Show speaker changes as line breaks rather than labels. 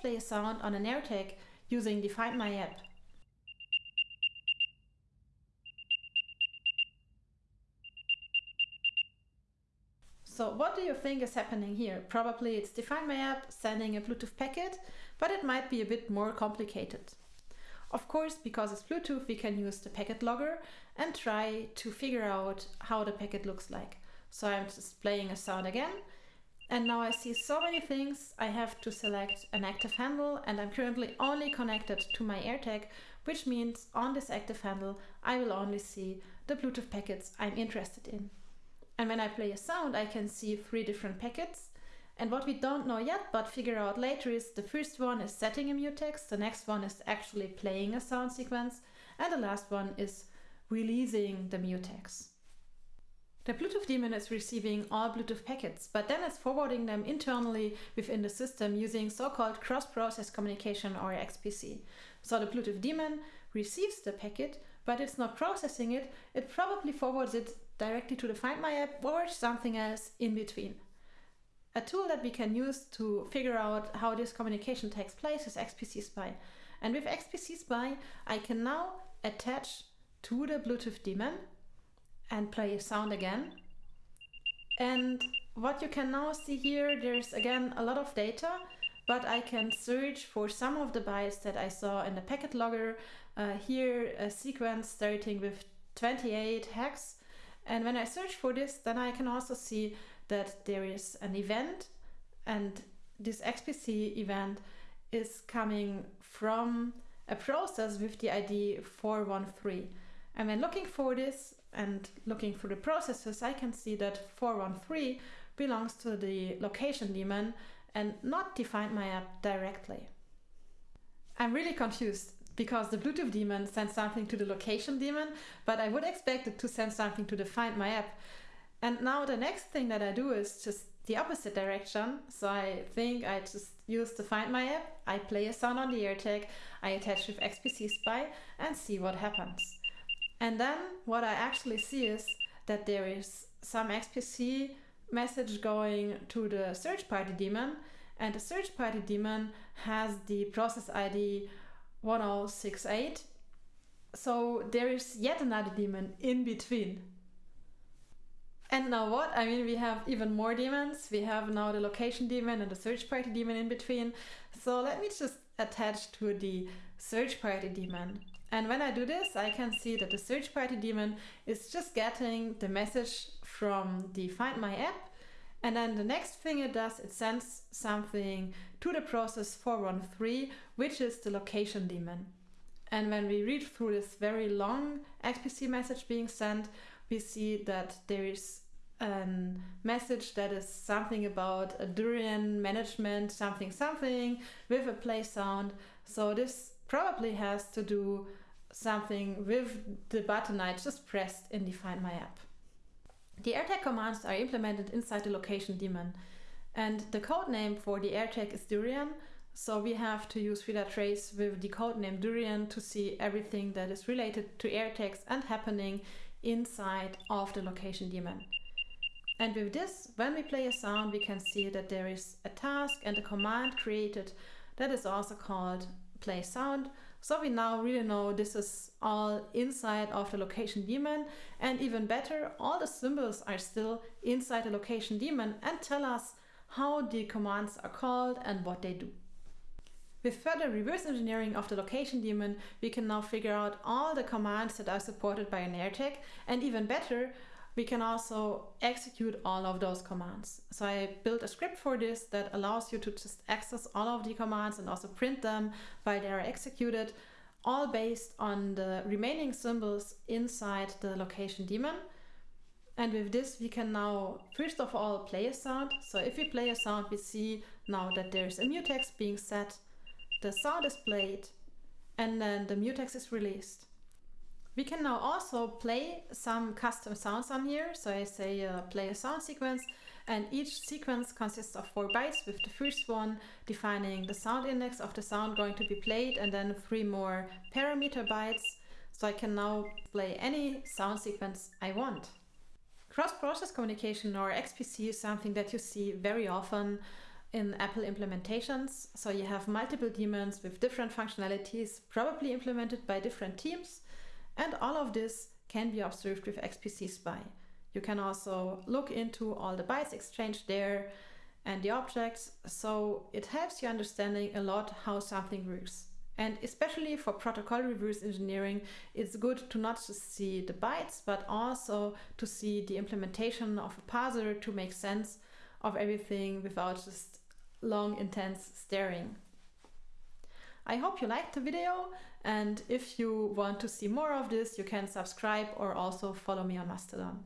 play a sound on an AirTag using the Find My app. So what do you think is happening here? Probably it's the Find My app sending a Bluetooth packet, but it might be a bit more complicated. Of course, because it's Bluetooth, we can use the packet logger and try to figure out how the packet looks like. So I'm just playing a sound again. And now I see so many things. I have to select an active handle and I'm currently only connected to my AirTag, which means on this active handle, I will only see the Bluetooth packets I'm interested in. And when I play a sound, I can see three different packets. And what we don't know yet, but figure out later is the first one is setting a mutex, the next one is actually playing a sound sequence, and the last one is releasing the mutex. The Bluetooth daemon is receiving all Bluetooth packets, but then it's forwarding them internally within the system using so-called cross-process communication or XPC. So the Bluetooth daemon receives the packet, but it's not processing it, it probably forwards it directly to the Find My app or something else in between. A tool that we can use to figure out how this communication takes place is XPC Spy. And with XPC Spy, I can now attach to the Bluetooth daemon and play a sound again. And what you can now see here, there's again a lot of data, but I can search for some of the bytes that I saw in the packet logger. Uh, here, a sequence starting with 28 hex. And when I search for this, then I can also see that there is an event and this XPC event is coming from a process with the ID 413. And when looking for this and looking through the processes, I can see that 413 belongs to the location daemon and not the Find My app directly. I'm really confused because the Bluetooth daemon sends something to the location daemon, but I would expect it to send something to the Find My app. And now the next thing that I do is just the opposite direction. So I think I just use the Find My app, I play a sound on the AirTag, I attach with XPC Spy and see what happens. And then what I actually see is that there is some XPC message going to the search party daemon and the search party daemon has the process ID 1068. So there is yet another daemon in between. And now what? I mean, we have even more daemons. We have now the location daemon and the search party daemon in between. So let me just attach to the search party daemon. And when I do this, I can see that the search party daemon is just getting the message from the Find My app. And then the next thing it does, it sends something to the process 413, which is the location daemon. And when we read through this very long XPC message being sent, we see that there is a message that is something about a durian management, something, something with a play sound. So this probably has to do something with the button I just pressed in the Find My app. The AirTag commands are implemented inside the location daemon and the code name for the AirTag is Durian so we have to use trace with the code name Durian to see everything that is related to AirTags and happening inside of the location daemon. And with this, when we play a sound, we can see that there is a task and a command created that is also called play sound. So we now really know this is all inside of the location daemon and even better, all the symbols are still inside the location daemon and tell us how the commands are called and what they do. With further reverse engineering of the location daemon, we can now figure out all the commands that are supported by an AirTag and even better, we can also execute all of those commands. So I built a script for this that allows you to just access all of the commands and also print them while they are executed, all based on the remaining symbols inside the location daemon. And with this, we can now, first of all, play a sound. So if we play a sound, we see now that there's a mutex being set, the sound is played, and then the mutex is released. We can now also play some custom sounds on here. So I say uh, play a sound sequence and each sequence consists of four bytes with the first one defining the sound index of the sound going to be played and then three more parameter bytes. So I can now play any sound sequence I want. Cross-process communication or XPC is something that you see very often in Apple implementations. So you have multiple daemons with different functionalities, probably implemented by different teams. And all of this can be observed with XPC Spy. You can also look into all the bytes exchanged there and the objects, so it helps you understanding a lot how something works. And especially for protocol reverse engineering, it's good to not just see the bytes, but also to see the implementation of a parser to make sense of everything without just long, intense staring. I hope you liked the video and if you want to see more of this, you can subscribe or also follow me on Mastodon.